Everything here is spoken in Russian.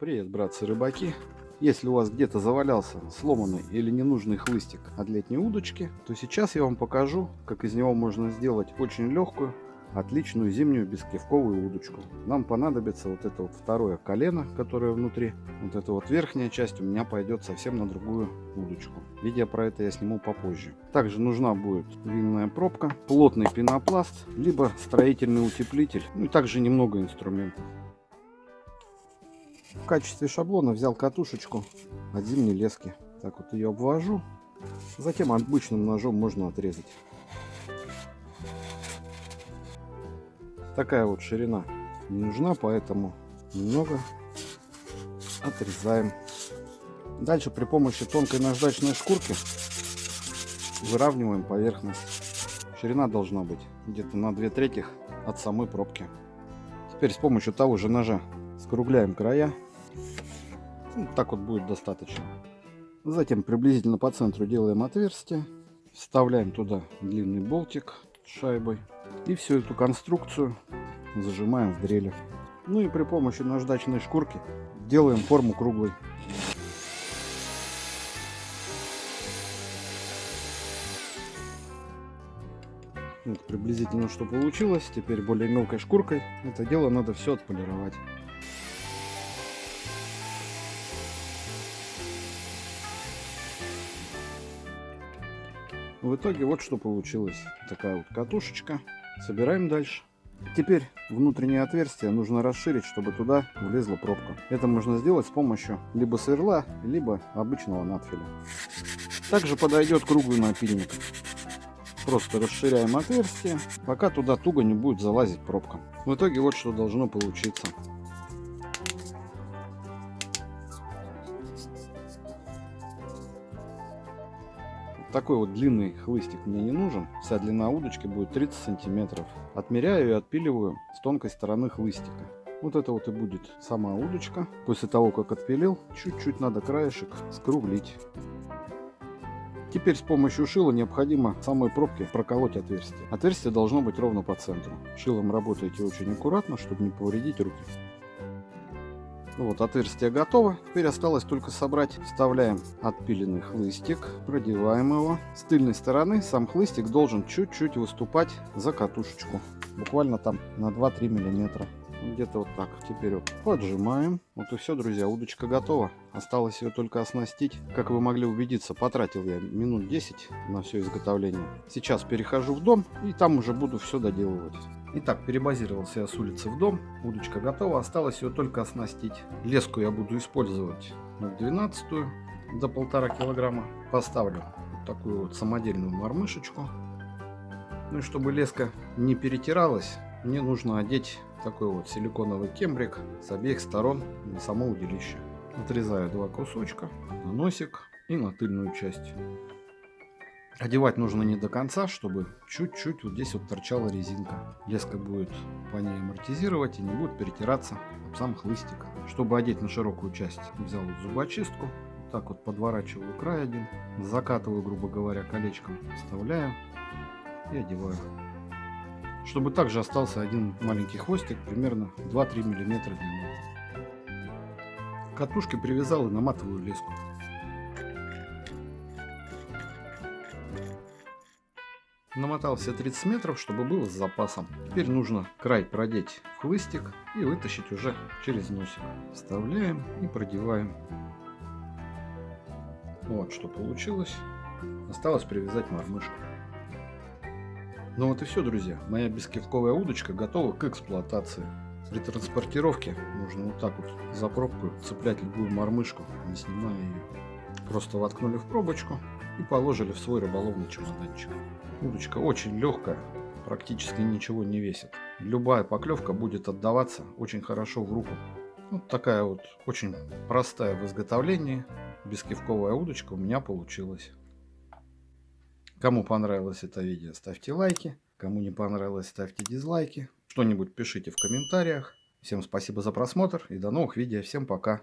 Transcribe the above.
Привет, братцы-рыбаки! Если у вас где-то завалялся сломанный или ненужный хлыстик от летней удочки, то сейчас я вам покажу, как из него можно сделать очень легкую, отличную зимнюю бескивковую удочку. Нам понадобится вот это вот второе колено, которое внутри. Вот эта вот верхняя часть у меня пойдет совсем на другую удочку. Видео про это я сниму попозже. Также нужна будет винная пробка, плотный пенопласт, либо строительный утеплитель, ну и также немного инструментов. В качестве шаблона взял катушечку от зимней лески. Так вот ее обвожу. Затем обычным ножом можно отрезать. Такая вот ширина не нужна, поэтому немного отрезаем. Дальше при помощи тонкой наждачной шкурки выравниваем поверхность. Ширина должна быть где-то на 2 трети от самой пробки. Теперь с помощью того же ножа скругляем края. Ну, так вот будет достаточно. Затем приблизительно по центру делаем отверстие. Вставляем туда длинный болтик с шайбой. И всю эту конструкцию зажимаем в дреле. Ну и при помощи наждачной шкурки делаем форму круглой. Вот приблизительно что получилось. Теперь более мелкой шкуркой это дело надо все отполировать. В итоге вот что получилось. Такая вот катушечка. Собираем дальше. Теперь внутреннее отверстие нужно расширить, чтобы туда влезла пробка. Это можно сделать с помощью либо сверла, либо обычного надфиля. Также подойдет круглый напильник. Просто расширяем отверстие, пока туда туго не будет залазить пробка. В итоге вот что должно получиться. Такой вот длинный хлыстик мне не нужен. Вся длина удочки будет 30 сантиметров. Отмеряю и отпиливаю с тонкой стороны хлыстика. Вот это вот и будет сама удочка. После того, как отпилил, чуть-чуть надо краешек скруглить. Теперь с помощью шила необходимо самой пробке проколоть отверстие. Отверстие должно быть ровно по центру. Шилом работайте очень аккуратно, чтобы не повредить руки. Ну вот, отверстие готово. Теперь осталось только собрать. Вставляем отпиленный хлыстик, продеваем его. С тыльной стороны сам хлыстик должен чуть-чуть выступать за катушечку. Буквально там на 2-3 миллиметра. Где-то вот так. Теперь поджимаем. Вот и все, друзья, удочка готова. Осталось ее только оснастить. Как вы могли убедиться, потратил я минут 10 на все изготовление. Сейчас перехожу в дом и там уже буду все доделывать. Итак, перебазировался я с улицы в дом. Удочка готова, осталось ее только оснастить. Леску я буду использовать 12 до полтора килограмма. Поставлю вот такую вот самодельную мормышечку. Ну и чтобы леска не перетиралась, мне нужно одеть такой вот силиконовый кембрик с обеих сторон на само удилище. Отрезаю два кусочка на носик и на тыльную часть. Одевать нужно не до конца, чтобы чуть-чуть вот здесь вот торчала резинка. Леска будет по ней амортизировать и не будет перетираться об сам хлыстик. Чтобы одеть на широкую часть, взял вот зубочистку. Вот так вот подворачиваю край один, закатываю, грубо говоря, колечком, вставляю и одеваю. Чтобы также остался один маленький хвостик, примерно 2-3 мм длиной. К катушке привязал и наматываю леску. Намотал все 30 метров, чтобы было с запасом. Теперь нужно край продеть в хлыстик и вытащить уже через носик. Вставляем и продеваем. Вот что получилось. Осталось привязать мормышку. Ну вот и все, друзья. Моя бескивковая удочка готова к эксплуатации. При транспортировке нужно вот так вот за пробку цеплять любую мормышку, не снимая ее. Просто воткнули в пробочку и положили в свой рыболовный чемоданчик. Удочка очень легкая, практически ничего не весит. Любая поклевка будет отдаваться очень хорошо в руку. Вот такая вот очень простая в изготовлении бескивковая удочка у меня получилась. Кому понравилось это видео, ставьте лайки. Кому не понравилось, ставьте дизлайки. Что-нибудь пишите в комментариях. Всем спасибо за просмотр и до новых видео. Всем пока.